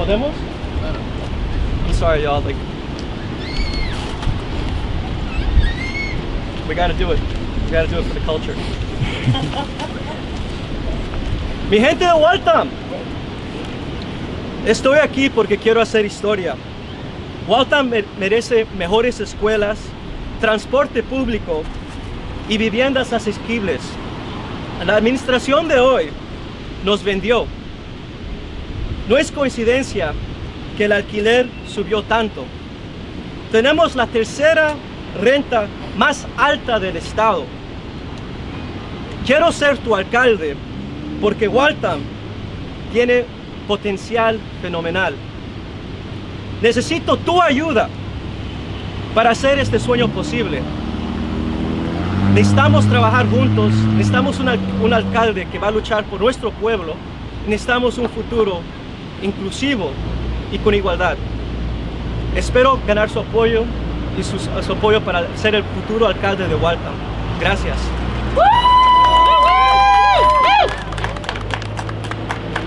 ¿Podemos? I'm sorry, y'all. Like, we gotta do it. We gotta do it for the culture. Mi gente de Waltham, estoy aquí porque quiero hacer historia. Waltham me- merece mejores escuelas, transporte público y viviendas asequibles. La administración de hoy nos vendió. No es coincidencia que el alquiler subió tanto. Tenemos la tercera renta más alta del estado. Quiero ser tu alcalde porque Waltham tiene potencial fenomenal. Necesito tu ayuda para hacer este sueño posible. Necesitamos trabajar juntos, necesitamos un, un alcalde que va a luchar por nuestro pueblo, necesitamos un futuro inclusivo y con igualdad. Espero ganar su apoyo y su, su apoyo para ser el futuro alcalde de Waltham. Gracias.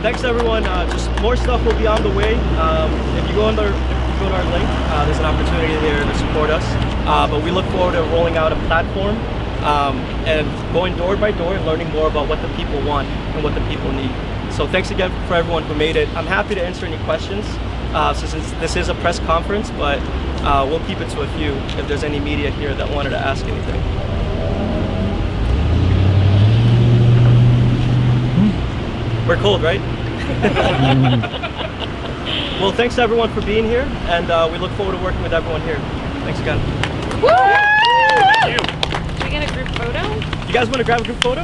Thanks everyone. Uh, just more stuff will be on the way. Um, if you go on you go to our link, uh, there's an opportunity there to support us. Uh, but we look forward to rolling out a platform um, and going door by door and learning more about what the people want and what the people need. So thanks again for everyone who made it. I'm happy to answer any questions uh, since this is a press conference, but uh, we'll keep it to a few if there's any media here that wanted to ask anything. We're cold, right? well, thanks to everyone for being here, and uh, we look forward to working with everyone here. Thanks again. Can we get a group photo? You guys want to grab a group photo?